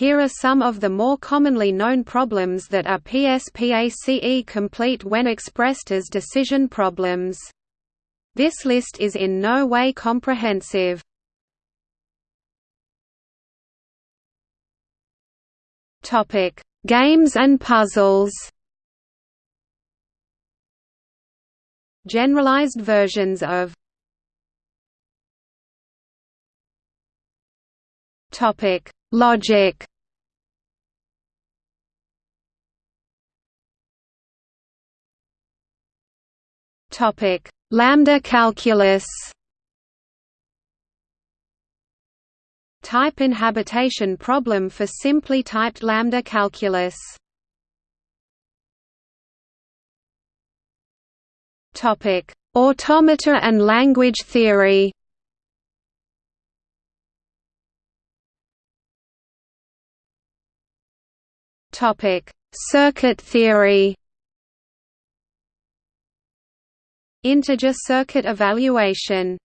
Here are some of the more commonly known problems that are PSPACE complete when expressed as decision problems. This list is in no way comprehensive. Topic: Games and puzzles. Generalized versions of Topic: Logic. Topic: Lambda calculus. Type inhabitation problem for simply typed lambda calculus. Topic: Automata and language theory. Topic: Circuit theory. Integer circuit evaluation.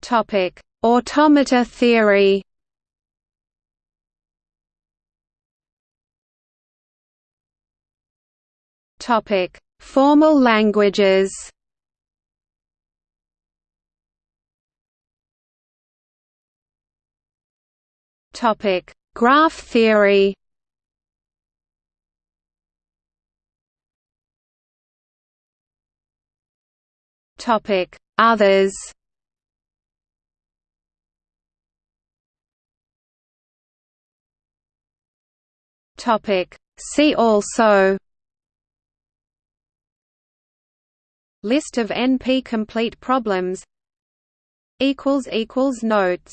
Topic: Automata theory. Topic: Formal languages. Topic: Graph theory. Topic: Others. Topic: See also. List of NP-complete problems Notes